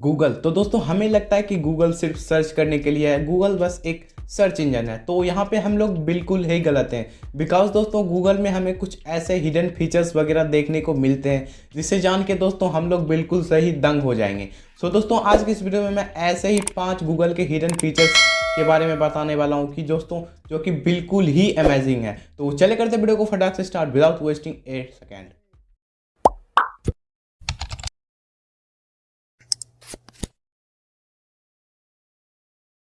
Google. तो दोस्तों, हमें लगता है कि गूगल सिर्फ़ सर्च करने के लिए है, गूगल बस एक सर्च इंजन है। तो यहाँ पे हम लोग बिल्कुल ही गलत हैं। बिकॉज़ दोस्तों, गूगल में हमें कुछ ऐसे हिडन फीचर्स वगैरह देखने को मिलते हैं, जिसे जान के दोस्तों, हम लोग बिल्कुल सही दंग हो जाएँगे। सो दोस्तों, आज की इस वीडियो में मैं ऐसे ही पाँच गूगल के हिडन फीचर्स के बारे में बताने वाला हूँ कि दोस्तों, जो कि बिल्कुल ही अमेजिंग है। तो चले करते वीडियो को फटाक से start without wasting a second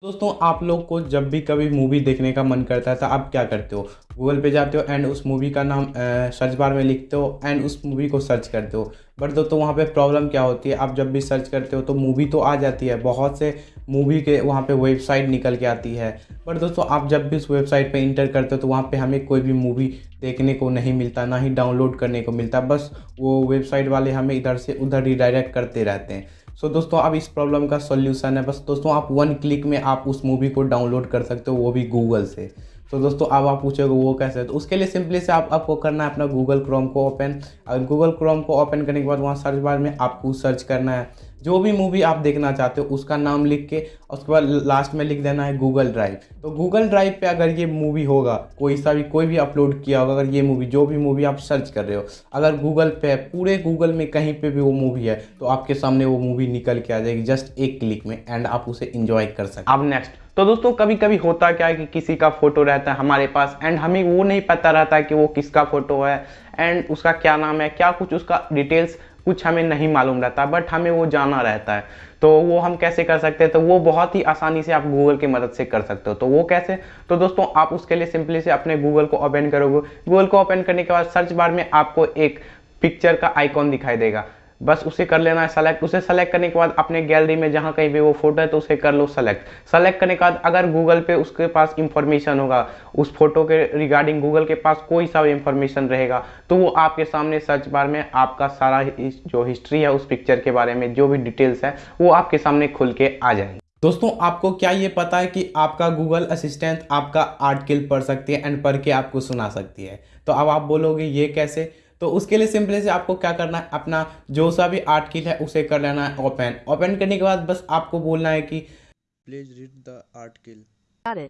दोस्तों, आप लोग को जब भी कभी मूवी देखने का मन करता है तो आप क्या करते हो? गूगल पे जाते हो एंड उस मूवी का नाम सर्च बार में लिखते हो एंड उस मूवी को सर्च करते हो। बट दोस्तों, वहाँ पे प्रॉब्लम क्या होती है? आप जब भी सर्च करते हो तो मूवी तो आ जाती है। बहुत से मूवी के वहाँ पे वेबसाइट निकल के आती है। बट दोस्तों, आप जब भी उस वेबसाइट पे इंटर करते हो तो वहाँ पे हमें कोई भी मूवी देखने को नहीं मिलता, ना ही डाउनलोड करने को मिलता। बस वो वेबसाइट वाले हमें इधर से उधर रिडायरेक्ट करते रहते हैं। सो so, दोस्तों अब इस प्रॉब्लम का सॉल्यूशन है। बस दोस्तों आप वन क्लिक में आप उस मूवी को डाउनलोड कर सकते हो वो भी गूगल से। तो so, दोस्तों अब आप पूछोगे वो कैसे? तो उसके लिए सिंपली से आप आपको करना है अपना गूगल क्रोम को ओपन अगर गूगल क्रोम को ओपन करने के बाद वहाँ सर्च बार में आपको सर्च करना है। जो भी मूवी आप देखना चाहते हो, उसका नाम लिख के, उसके बाद लास्ट में लिख देना है गूगल ड्राइव तो गूगल ड्राइव पे अगर ये मूवी होगा, कोई सा भी, कोई भी अपलोड किया होगा, अगर ये मूवी जो भी मूवी आप सर्च कर रहे हो, अगर गूगल पे, पूरे गूगल में कहीं पे भी वो मूवी है तो आपके सामने वो मूवी निकल के आ जाएगी जस्ट एक क्लिक में एंड आप उसे इंजॉय कर सकते अब नेक्स्ट तो दोस्तों कभी कभी होता क्या है कि किसी का फ़ोटो रहता है हमारे पास एंड हमें वो नहीं पता रहता कि वो किसका फ़ोटो है एंड उसका क्या नाम है, क्या कुछ उसका डिटेल्स कुछ हमें नहीं मालूम रहता बट हमें वो जाना रहता है। तो वो हम कैसे कर सकते हैं? तो वो बहुत ही आसानी से आप गूगल की मदद से कर सकते हो। तो वो कैसे? तो दोस्तों, आप उसके लिए सिंपली से अपने गूगल को ओपन करोगे। गूगल को ओपन करने के बाद सर्च बार में आपको एक पिक्चर का आइकॉन दिखाई देगा। बस उसे कर लेना है सेलेक्ट उसे सेलेक्ट करने के बाद अपने गैलरी में जहाँ कहीं भी वो फ़ोटो है तो उसे कर लो सेलेक्ट सेलेक्ट करने के बाद अगर गूगल पे उसके पास इंफॉर्मेशन होगा, उस फ़ोटो के रिगार्डिंग गूगल के पास कोई सा इंफॉर्मेशन रहेगा तो वो आपके सामने सर्च बार में आपका सारा जो हिस्ट्री है, उस पिक्चर के बारे में जो भी डिटेल्स है, वो आपके सामने खुल के आ जाएँगे। दोस्तों, आपको क्या ये पता है कि आपका गूगल असिस्टेंट आपका आर्टिकल पढ़ सकती है एंड पढ़ के आपको सुना सकती है? तो अब आप बोलोगे, ये कैसे? तो उसके लिए सिंपली से आपको क्या करना है अपना जो सा भी आर्टिकल है उसे कर लेना है ओपन ओपन करने के बाद बस आपको बोलना है कि please read the article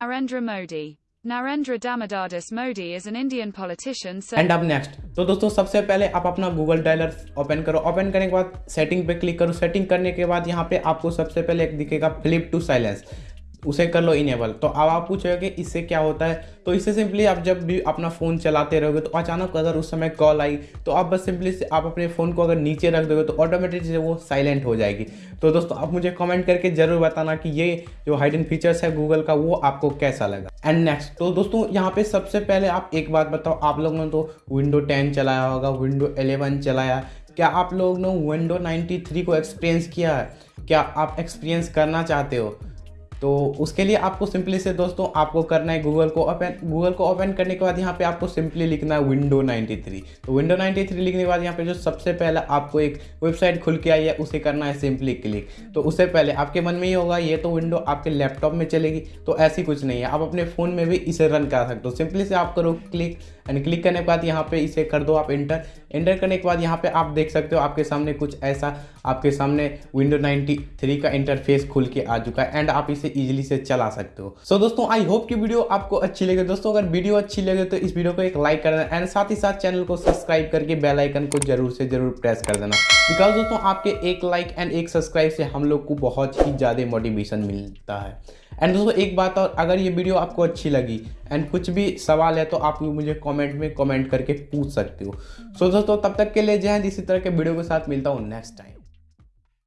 Narendra Modi. Narendra Damodar Modi is an Indian politician. And अब नेक्स्ट तो दोस्तों सबसे पहले आप अपना गूगल डायलर ओपन करो। ओपन करने के बाद सेटिंग पे क्लिक करो। सेटिंग करने के बाद यहाँ पे आपको सबसे पहले एक दिखेगा फ्लिप टू साइलेंस उसे कर लो इनेबल। तो अब आप पूछोगे इससे क्या होता है? तो इससे सिंपली आप जब भी अपना फ़ोन चलाते रहोगे तो अचानक अगर उस समय कॉल आई तो आप बस सिंपली से आप अपने फ़ोन को अगर नीचे रख दोगे तो ऑटोमेटिक वो साइलेंट हो जाएगी। तो दोस्तों, आप मुझे कमेंट करके ज़रूर बताना कि ये जो हाइडन फीचर्स है गूगल का, वो आपको कैसा लगा? एंड नेक्स्ट तो दोस्तों, यहाँ पे सबसे पहले आप एक बात बताओ, आप लोगों ने तो विंडो टेन चलाया होगा विंडो एलेवन चलाया। क्या आप लोग ने विंडो नाइन्टी को एक्सपीरियंस किया है? क्या आप एक्सपीरियंस करना चाहते हो? तो उसके लिए आपको सिंपली से दोस्तों, आपको करना है गूगल को ओपन गूगल को ओपन करने के बाद यहाँ पे आपको सिंपली लिखना है विंडो 93 तो विंडो 93 लिखने के बाद यहाँ पे जो सबसे पहले आपको एक वेबसाइट खुल के आई है, उसे करना है सिंपली क्लिक तो उससे पहले आपके मन में ही होगा, ये तो विंडो आपके लैपटॉप में चलेगी तो ऐसी कुछ नहीं है। आप अपने फ़ोन में भी इसे रन कर सकते हो। सिंपली से आप करो क्लिक एंड क्लिक करने के बाद यहाँ पे इसे कर दो आप इंटर इंटर करने के बाद यहाँ पे आप देख सकते हो आपके सामने कुछ ऐसा आपके सामने विंडो 93 का इंटरफेस खुल के आ चुका है एंड आप इसे इजीली से चला सकते हो। सो so, दोस्तों आई होप कि वीडियो आपको अच्छी लगे। दोस्तों अगर वीडियो अच्छी लगे तो इस वीडियो को एक लाइक कर देना एंड साथ ही साथ चैनल को सब्सक्राइब करके बेलाइकन को ज़रूर से ज़रूर प्रेस कर देना। बिकॉज़ दोस्तों आपके एक लाइक एंड एक सब्सक्राइब से हम लोग को बहुत ही ज़्यादा मोटिवेशन मिलता है। एंड दोस्तों एक बात और अगर ये वीडियो आपको अच्छी लगी एंड कुछ भी सवाल है तो आप मुझे कमेंट में कमेंट करके पूछ सकते हो। सो so, दोस्तों तब तक के लिए जय हिंद इसी तरह के वीडियो के साथ मिलता हूँ नेक्स्ट टाइम